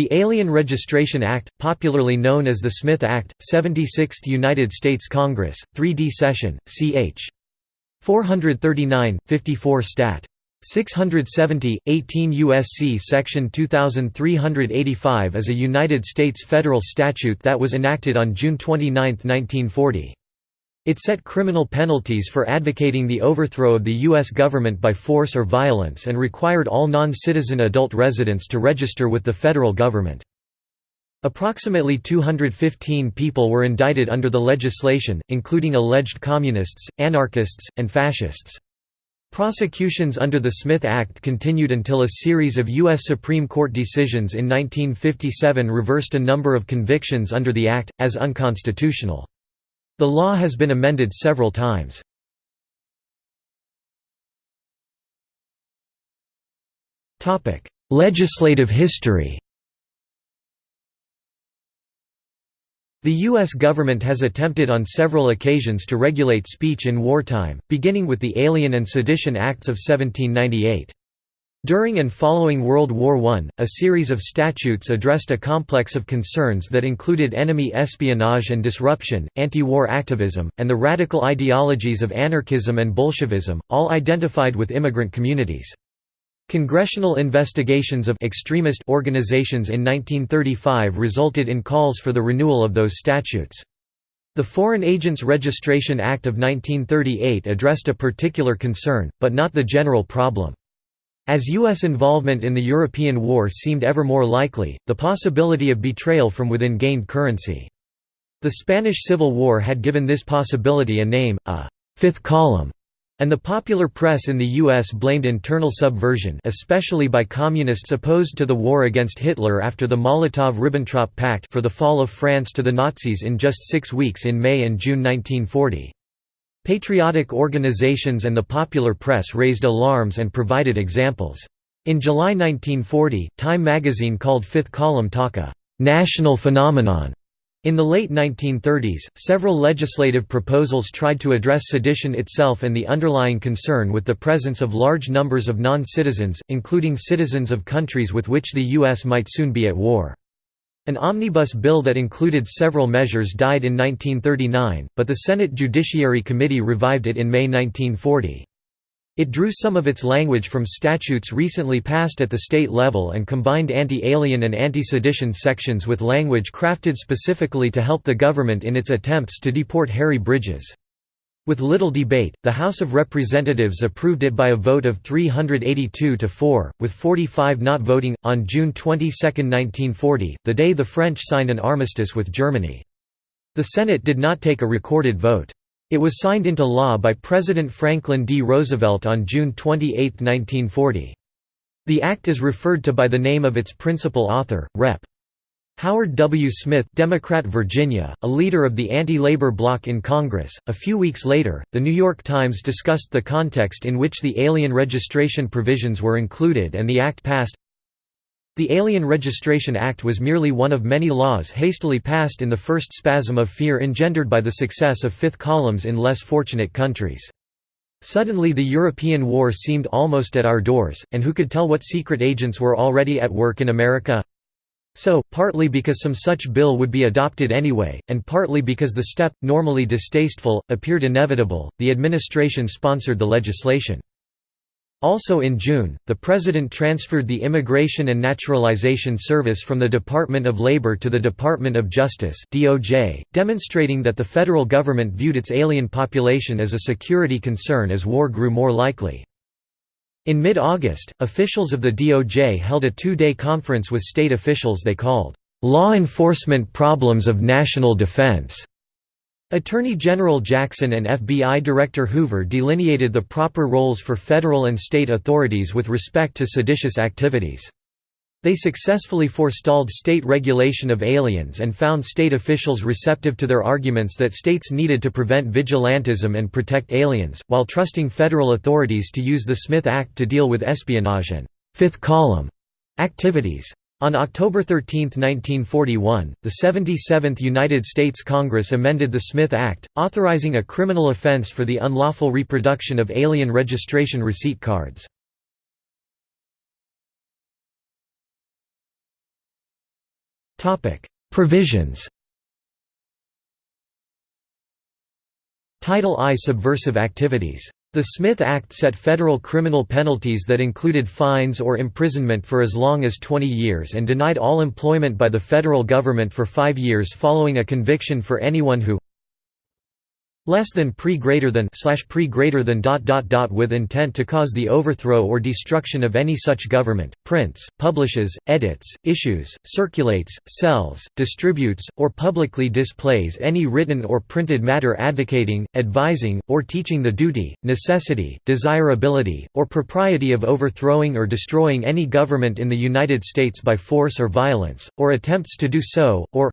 The Alien Registration Act, popularly known as the Smith Act, 76th United States Congress, 3D Session, ch. 439, 54 Stat. 670, 18 U.S.C. Section 2385 is a United States federal statute that was enacted on June 29, 1940. It set criminal penalties for advocating the overthrow of the U.S. government by force or violence and required all non-citizen adult residents to register with the federal government. Approximately 215 people were indicted under the legislation, including alleged communists, anarchists, and fascists. Prosecutions under the Smith Act continued until a series of U.S. Supreme Court decisions in 1957 reversed a number of convictions under the Act, as unconstitutional. The law has been amended several times. Legislative history The U.S. government has attempted on several occasions to regulate speech in wartime, beginning with the Alien and Sedition Acts of 1798. During and following World War I, a series of statutes addressed a complex of concerns that included enemy espionage and disruption, anti-war activism, and the radical ideologies of anarchism and Bolshevism, all identified with immigrant communities. Congressional investigations of extremist organizations in 1935 resulted in calls for the renewal of those statutes. The Foreign Agents Registration Act of 1938 addressed a particular concern, but not the general problem. As U.S. involvement in the European War seemed ever more likely, the possibility of betrayal from within gained currency. The Spanish Civil War had given this possibility a name, a fifth column, and the popular press in the U.S. blamed internal subversion especially by communists opposed to the war against Hitler after the Molotov–Ribbentrop Pact for the fall of France to the Nazis in just six weeks in May and June 1940. Patriotic organizations and the popular press raised alarms and provided examples. In July 1940, Time magazine called Fifth Column talk a «national phenomenon». In the late 1930s, several legislative proposals tried to address sedition itself and the underlying concern with the presence of large numbers of non-citizens, including citizens of countries with which the U.S. might soon be at war. An omnibus bill that included several measures died in 1939, but the Senate Judiciary Committee revived it in May 1940. It drew some of its language from statutes recently passed at the state level and combined anti-alien and anti-sedition sections with language crafted specifically to help the government in its attempts to deport Harry Bridges. With little debate, the House of Representatives approved it by a vote of 382 to 4, with 45 not voting. On June 22, 1940, the day the French signed an armistice with Germany. The Senate did not take a recorded vote. It was signed into law by President Franklin D. Roosevelt on June 28, 1940. The act is referred to by the name of its principal author, Rep. Howard W. Smith Democrat Virginia, a leader of the anti-labor bloc in Congress. A few weeks later, The New York Times discussed the context in which the alien registration provisions were included and the act passed. The Alien Registration Act was merely one of many laws hastily passed in the first spasm of fear engendered by the success of fifth columns in less fortunate countries. Suddenly the European war seemed almost at our doors, and who could tell what secret agents were already at work in America? So, partly because some such bill would be adopted anyway, and partly because the step, normally distasteful, appeared inevitable, the administration sponsored the legislation. Also in June, the President transferred the Immigration and Naturalization Service from the Department of Labor to the Department of Justice demonstrating that the federal government viewed its alien population as a security concern as war grew more likely. In mid-August, officials of the DOJ held a two-day conference with state officials they called, "...law enforcement problems of national defense." Attorney General Jackson and FBI Director Hoover delineated the proper roles for federal and state authorities with respect to seditious activities. They successfully forestalled state regulation of aliens and found state officials receptive to their arguments that states needed to prevent vigilantism and protect aliens, while trusting federal authorities to use the Smith Act to deal with espionage and fifth column activities. On October 13, 1941, the 77th United States Congress amended the Smith Act, authorizing a criminal offense for the unlawful reproduction of alien registration receipt cards. Provisions Title I Subversive activities. The Smith Act set federal criminal penalties that included fines or imprisonment for as long as 20 years and denied all employment by the federal government for five years following a conviction for anyone who less than pre greater than slash pre greater than dot dot dot with intent to cause the overthrow or destruction of any such government prints publishes edits issues circulates sells distributes or publicly displays any written or printed matter advocating advising or teaching the duty necessity desirability or propriety of overthrowing or destroying any government in the United States by force or violence or attempts to do so or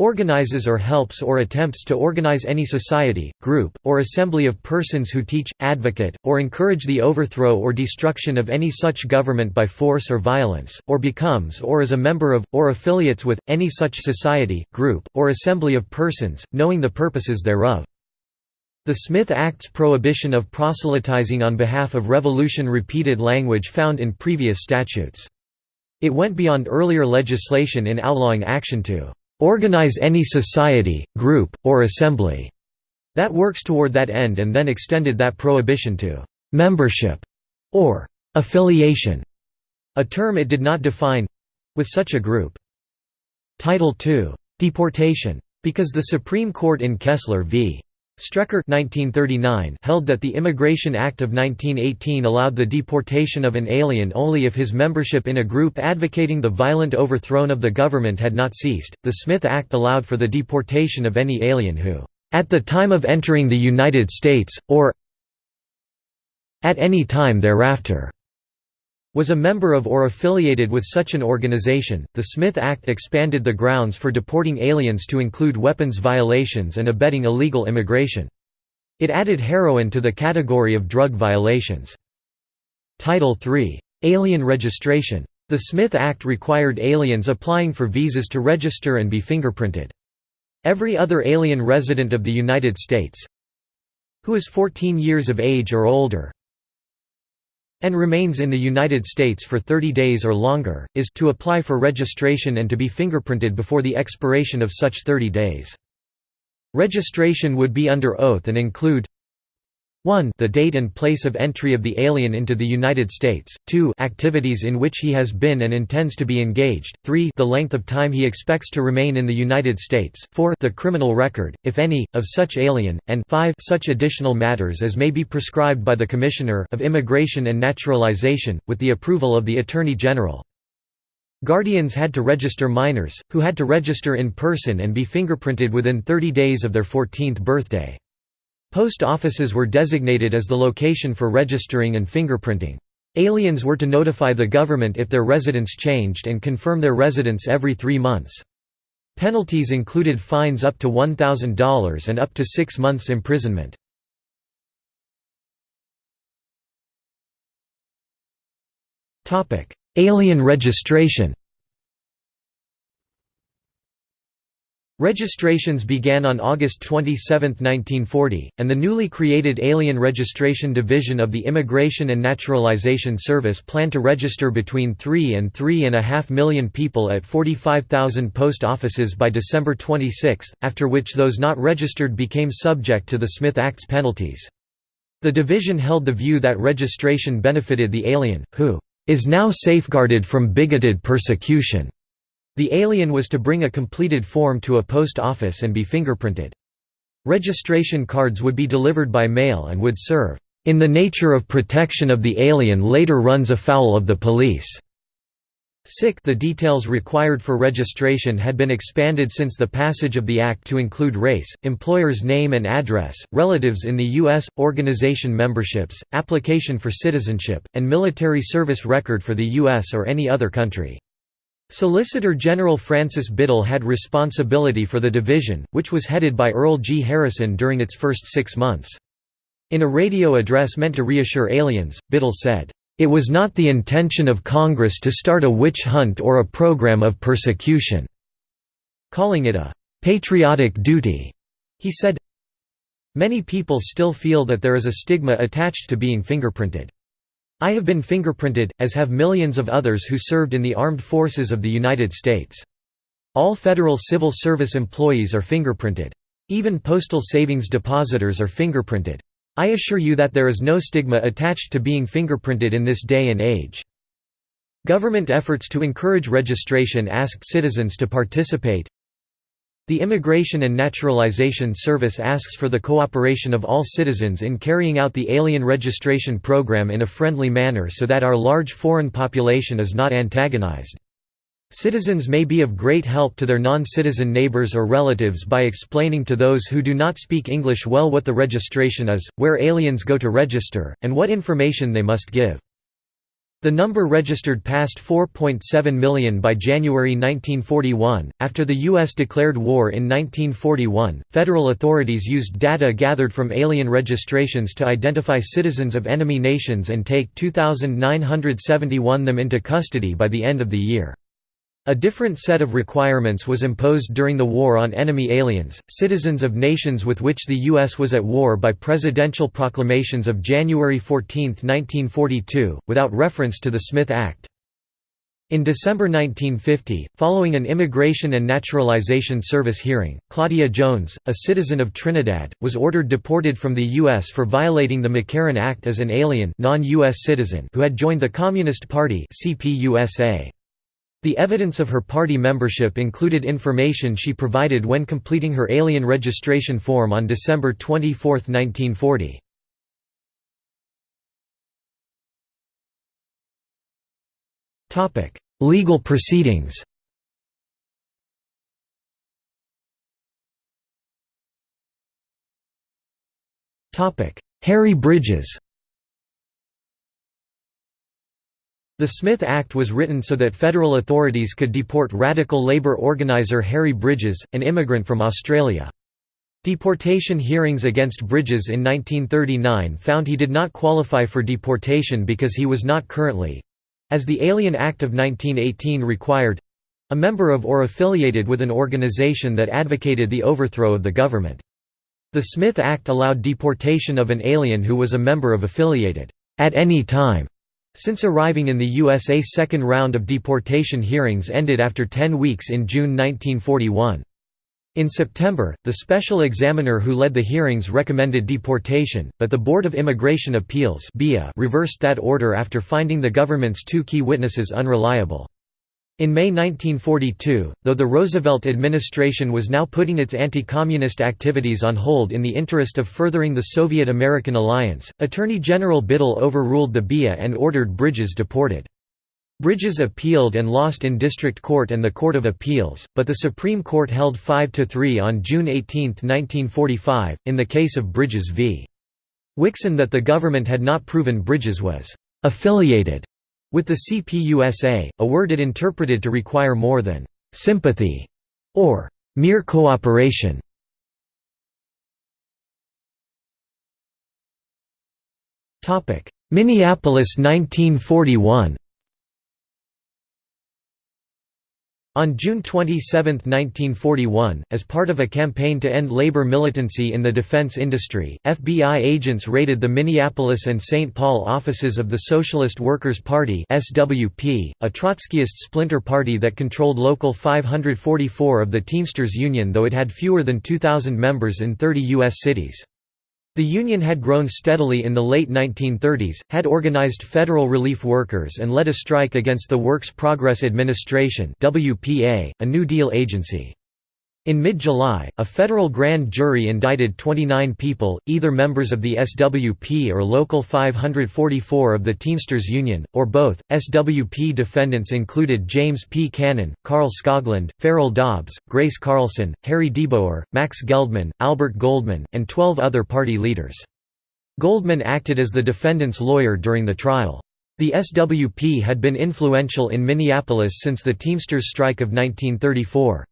Organizes or helps or attempts to organize any society, group, or assembly of persons who teach, advocate, or encourage the overthrow or destruction of any such government by force or violence, or becomes or is a member of, or affiliates with, any such society, group, or assembly of persons, knowing the purposes thereof. The Smith Act's prohibition of proselytizing on behalf of revolution repeated language found in previous statutes. It went beyond earlier legislation in outlawing action to organize any society, group, or assembly that works toward that end and then extended that prohibition to membership or affiliation, a term it did not define with such a group. Title II. Deportation. Because the Supreme Court in Kessler v. Strecker 1939 held that the Immigration Act of 1918 allowed the deportation of an alien only if his membership in a group advocating the violent overthrow of the government had not ceased. The Smith Act allowed for the deportation of any alien who, at the time of entering the United States, or at any time thereafter, was a member of or affiliated with such an organization. The Smith Act expanded the grounds for deporting aliens to include weapons violations and abetting illegal immigration. It added heroin to the category of drug violations. Title III. Alien registration. The Smith Act required aliens applying for visas to register and be fingerprinted. Every other alien resident of the United States who is 14 years of age or older and remains in the United States for 30 days or longer, is to apply for registration and to be fingerprinted before the expiration of such 30 days. Registration would be under oath and include 1 the date and place of entry of the alien into the United States, 2 activities in which he has been and intends to be engaged, 3 the length of time he expects to remain in the United States, 4 the criminal record, if any, of such alien, and 5 such additional matters as may be prescribed by the Commissioner of Immigration and Naturalization, with the approval of the Attorney General. Guardians had to register minors, who had to register in person and be fingerprinted within 30 days of their 14th birthday. Post offices were designated as the location for registering and fingerprinting. Aliens were to notify the government if their residence changed and confirm their residence every three months. Penalties included fines up to $1,000 and up to six months imprisonment. Alien registration Registrations began on August 27, 1940, and the newly created Alien Registration Division of the Immigration and Naturalization Service planned to register between 3 and 3.5 million people at 45,000 post offices by December 26, after which those not registered became subject to the Smith Act's penalties. The division held the view that registration benefited the alien, who is now safeguarded from bigoted persecution. The alien was to bring a completed form to a post office and be fingerprinted. Registration cards would be delivered by mail and would serve, "...in the nature of protection of the alien later runs afoul of the police." Sick the details required for registration had been expanded since the passage of the Act to include race, employer's name and address, relatives in the U.S., organization memberships, application for citizenship, and military service record for the U.S. or any other country. Solicitor General Francis Biddle had responsibility for the division, which was headed by Earl G. Harrison during its first six months. In a radio address meant to reassure aliens, Biddle said, "...it was not the intention of Congress to start a witch hunt or a program of persecution," calling it a "...patriotic duty." He said, Many people still feel that there is a stigma attached to being fingerprinted. I have been fingerprinted, as have millions of others who served in the armed forces of the United States. All federal civil service employees are fingerprinted. Even postal savings depositors are fingerprinted. I assure you that there is no stigma attached to being fingerprinted in this day and age. Government efforts to encourage registration asked citizens to participate. The Immigration and Naturalization Service asks for the cooperation of all citizens in carrying out the alien registration program in a friendly manner so that our large foreign population is not antagonized. Citizens may be of great help to their non-citizen neighbors or relatives by explaining to those who do not speak English well what the registration is, where aliens go to register, and what information they must give. The number registered passed 4.7 million by January 1941. After the U.S. declared war in 1941, federal authorities used data gathered from alien registrations to identify citizens of enemy nations and take 2,971 them into custody by the end of the year. A different set of requirements was imposed during the War on Enemy Aliens, citizens of nations with which the U.S. was at war by presidential proclamations of January 14, 1942, without reference to the Smith Act. In December 1950, following an Immigration and Naturalization Service hearing, Claudia Jones, a citizen of Trinidad, was ordered deported from the U.S. for violating the McCarran Act as an alien non-US citizen who had joined the Communist Party CPUSA. The evidence of her party membership included information she provided when completing her alien registration form on December 24, 1940. Legal proceedings Harry Bridges The Smith Act was written so that federal authorities could deport radical labor organizer Harry Bridges, an immigrant from Australia. Deportation hearings against Bridges in 1939 found he did not qualify for deportation because he was not currently—as the Alien Act of 1918 required—a member of or affiliated with an organization that advocated the overthrow of the government. The Smith Act allowed deportation of an alien who was a member of affiliated, at any time since arriving in the USA second round of deportation hearings ended after 10 weeks in June 1941. In September, the special examiner who led the hearings recommended deportation, but the Board of Immigration Appeals reversed that order after finding the government's two key witnesses unreliable. In May 1942, though the Roosevelt administration was now putting its anti-communist activities on hold in the interest of furthering the Soviet-American alliance, Attorney General Biddle overruled the BIA and ordered Bridges deported. Bridges appealed and lost in district court and the Court of Appeals, but the Supreme Court held 5–3 on June 18, 1945, in the case of Bridges v. Wixon that the government had not proven Bridges was «affiliated» With the CPUSA, a word it interpreted to require more than «sympathy» or «mere cooperation». Minneapolis 1941 On June 27, 1941, as part of a campaign to end labor militancy in the defense industry, FBI agents raided the Minneapolis and St. Paul offices of the Socialist Workers' Party (SWP), a Trotskyist splinter party that controlled Local 544 of the Teamsters Union though it had fewer than 2,000 members in 30 U.S. cities. The union had grown steadily in the late 1930s, had organized federal relief workers and led a strike against the Works Progress Administration WPA, a New Deal agency. In mid-July, a federal grand jury indicted 29 people, either members of the SWP or Local 544 of the Teamsters Union, or both. SWP defendants included James P. Cannon, Carl Skoglund, Farrell Dobbs, Grace Carlson, Harry DeBoer, Max Geldman, Albert Goldman, and 12 other party leaders. Goldman acted as the defendant's lawyer during the trial. The SWP had been influential in Minneapolis since the Teamsters strike of 1934.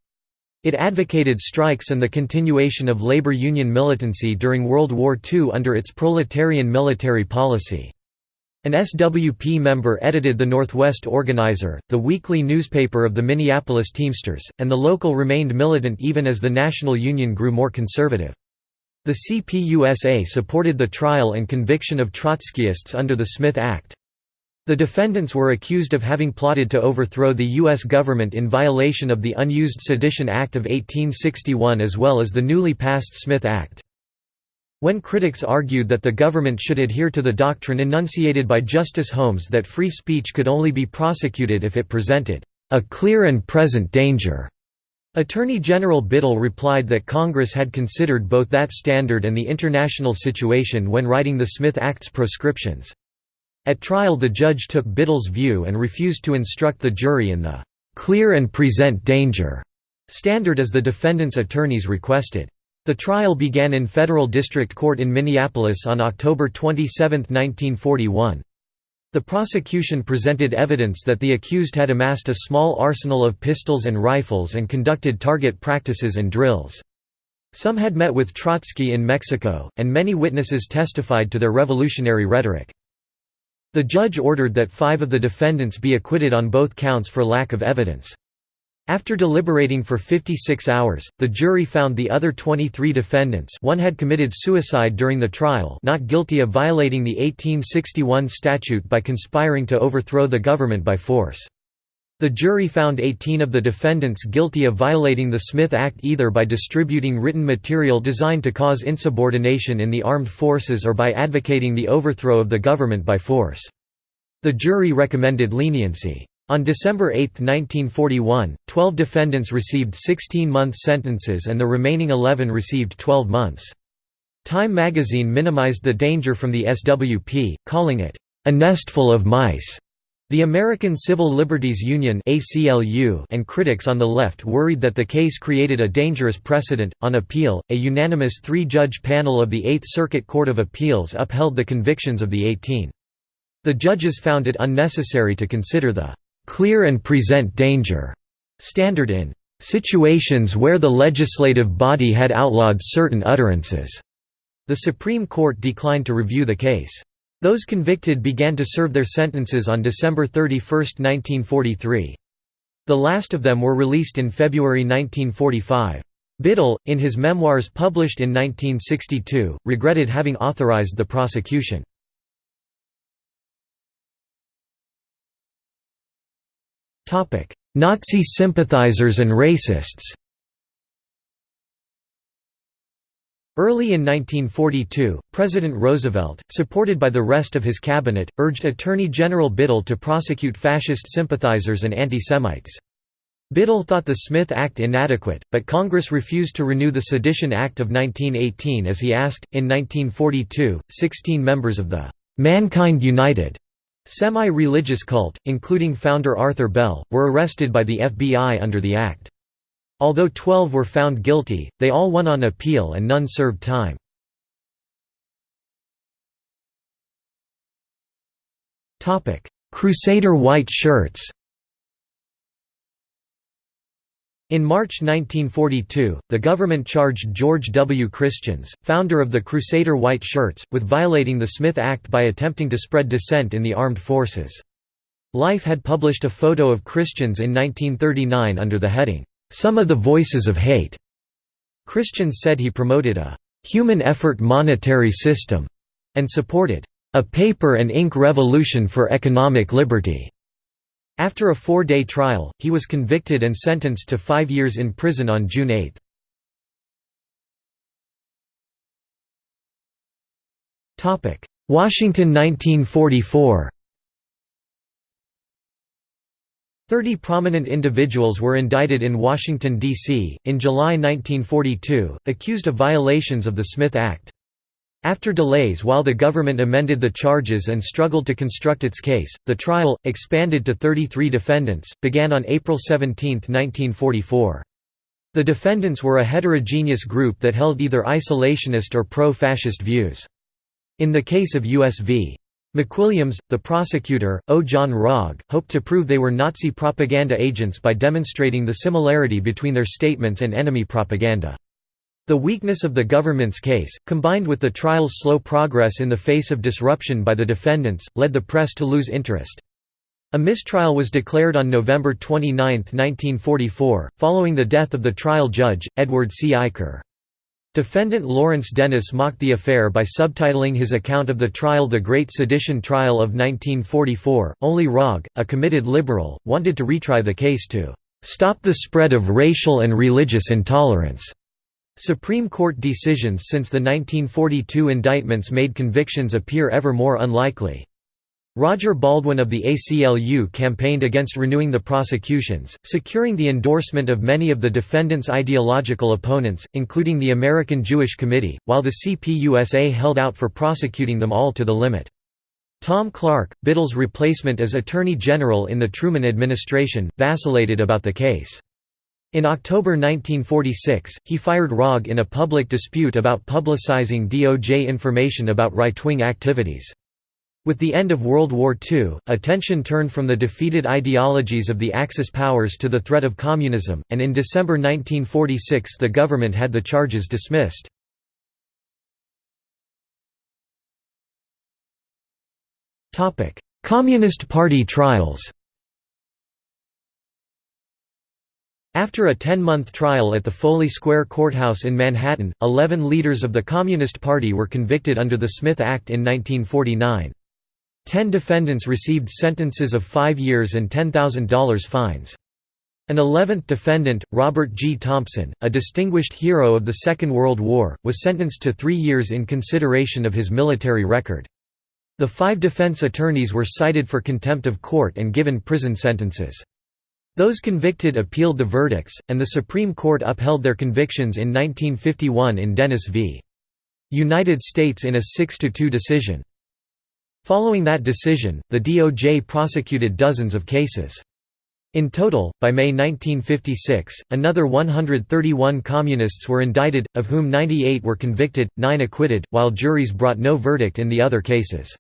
It advocated strikes and the continuation of labor union militancy during World War II under its proletarian military policy. An SWP member edited the Northwest Organizer, the weekly newspaper of the Minneapolis Teamsters, and the local remained militant even as the national union grew more conservative. The CPUSA supported the trial and conviction of Trotskyists under the Smith Act. The defendants were accused of having plotted to overthrow the U.S. government in violation of the Unused Sedition Act of 1861 as well as the newly passed Smith Act. When critics argued that the government should adhere to the doctrine enunciated by Justice Holmes that free speech could only be prosecuted if it presented a clear and present danger, Attorney General Biddle replied that Congress had considered both that standard and the international situation when writing the Smith Act's proscriptions. At trial the judge took Biddle's view and refused to instruct the jury in the "'clear and present danger' standard as the defendant's attorneys requested. The trial began in federal district court in Minneapolis on October 27, 1941. The prosecution presented evidence that the accused had amassed a small arsenal of pistols and rifles and conducted target practices and drills. Some had met with Trotsky in Mexico, and many witnesses testified to their revolutionary rhetoric. The judge ordered that five of the defendants be acquitted on both counts for lack of evidence. After deliberating for 56 hours, the jury found the other 23 defendants one had committed suicide during the trial not guilty of violating the 1861 statute by conspiring to overthrow the government by force. The jury found 18 of the defendants guilty of violating the Smith Act either by distributing written material designed to cause insubordination in the armed forces or by advocating the overthrow of the government by force. The jury recommended leniency. On December 8, 1941, 12 defendants received 16-month sentences and the remaining 11 received 12 months. Time magazine minimized the danger from the SWP, calling it, "...a nestful of mice." The American Civil Liberties Union and critics on the left worried that the case created a dangerous precedent. On appeal, a unanimous three judge panel of the Eighth Circuit Court of Appeals upheld the convictions of the 18. The judges found it unnecessary to consider the clear and present danger standard in situations where the legislative body had outlawed certain utterances. The Supreme Court declined to review the case. Those convicted began to serve their sentences on December 31, 1943. The last of them were released in February 1945. Biddle, in his memoirs published in 1962, regretted having authorized the prosecution. Nazi sympathizers and racists Early in 1942, President Roosevelt, supported by the rest of his cabinet, urged Attorney General Biddle to prosecute fascist sympathizers and anti-Semites. Biddle thought the Smith Act inadequate, but Congress refused to renew the Sedition Act of 1918 as he asked. In 1942, 16 members of the Mankind United semi-religious cult, including founder Arthur Bell, were arrested by the FBI under the Act. Although 12 were found guilty, they all won on appeal and none served time. Crusader white shirts In March 1942, the government charged George W. Christians, founder of the Crusader White Shirts, with violating the Smith Act by attempting to spread dissent in the armed forces. Life had published a photo of Christians in 1939 under the heading, some of the Voices of Hate. Christians said he promoted a human effort monetary system and supported a paper and ink revolution for economic liberty. After a four-day trial, he was convicted and sentenced to five years in prison on June 8. Washington 1944 Thirty prominent individuals were indicted in Washington, D.C., in July 1942, accused of violations of the Smith Act. After delays while the government amended the charges and struggled to construct its case, the trial, expanded to 33 defendants, began on April 17, 1944. The defendants were a heterogeneous group that held either isolationist or pro-fascist views. In the case of U.S. v. McWilliams, the prosecutor, O. John Rogge, hoped to prove they were Nazi propaganda agents by demonstrating the similarity between their statements and enemy propaganda. The weakness of the government's case, combined with the trial's slow progress in the face of disruption by the defendants, led the press to lose interest. A mistrial was declared on November 29, 1944, following the death of the trial judge, Edward C. Eicher. Defendant Lawrence Dennis mocked the affair by subtitling his account of the trial The Great Sedition Trial of 1944. Only Rogge, a committed liberal, wanted to retry the case to stop the spread of racial and religious intolerance. Supreme Court decisions since the 1942 indictments made convictions appear ever more unlikely. Roger Baldwin of the ACLU campaigned against renewing the prosecutions, securing the endorsement of many of the defendants' ideological opponents, including the American Jewish Committee, while the CPUSA held out for prosecuting them all to the limit. Tom Clark, Biddle's replacement as Attorney General in the Truman administration, vacillated about the case. In October 1946, he fired Rogge in a public dispute about publicizing DOJ information about right-wing activities. With the end of World War II, attention turned from the defeated ideologies of the Axis powers to the threat of communism, and in December 1946 the government had the charges dismissed. Communist Party trials After a 10-month trial at the Foley Square Courthouse in Manhattan, 11 leaders of the Communist Party were convicted under the Smith Act in 1949. Ten defendants received sentences of five years and $10,000 fines. An eleventh defendant, Robert G. Thompson, a distinguished hero of the Second World War, was sentenced to three years in consideration of his military record. The five defense attorneys were cited for contempt of court and given prison sentences. Those convicted appealed the verdicts, and the Supreme Court upheld their convictions in 1951 in Dennis v. United States in a 6–2 decision. Following that decision, the DOJ prosecuted dozens of cases. In total, by May 1956, another 131 Communists were indicted, of whom 98 were convicted, 9 acquitted, while juries brought no verdict in the other cases.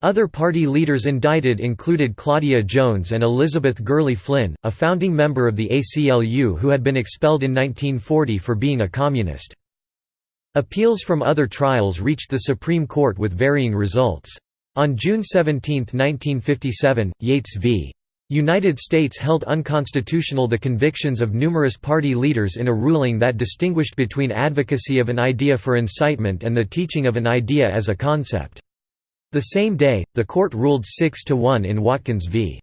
Other party leaders indicted included Claudia Jones and Elizabeth Gurley Flynn, a founding member of the ACLU who had been expelled in 1940 for being a communist. Appeals from other trials reached the Supreme Court with varying results. On June 17, 1957, Yates v. United States held unconstitutional the convictions of numerous party leaders in a ruling that distinguished between advocacy of an idea for incitement and the teaching of an idea as a concept. The same day, the court ruled 6 to 1 in Watkins v.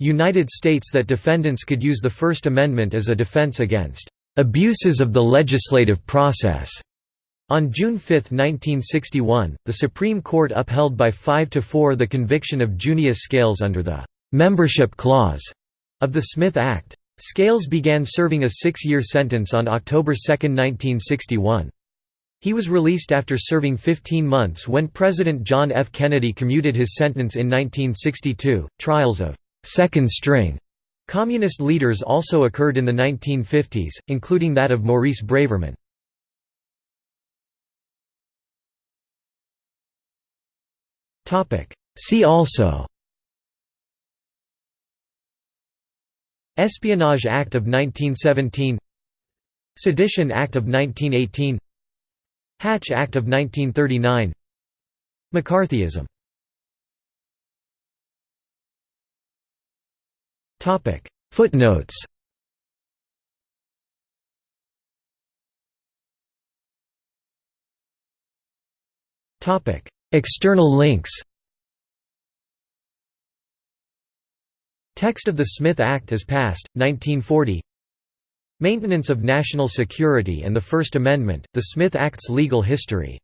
United States that defendants could use the First Amendment as a defense against abuses of the legislative process. On June 5, 1961, the Supreme Court upheld by 5 to 4 the conviction of Junius Scales under the «membership clause» of the Smith Act. Scales began serving a six-year sentence on October 2, 1961. He was released after serving 15 months when President John F. Kennedy commuted his sentence in 1962. Trials of second string communist leaders also occurred in the 1950s, including that of Maurice Braverman. See also Espionage Act of 1917 Sedition Act of 1918 Hatch Act of 1939 McCarthyism Topic. Footnotes External links Text of the Smith Act as passed, 1940 Maintenance of national security and the First Amendment, the Smith Act's legal history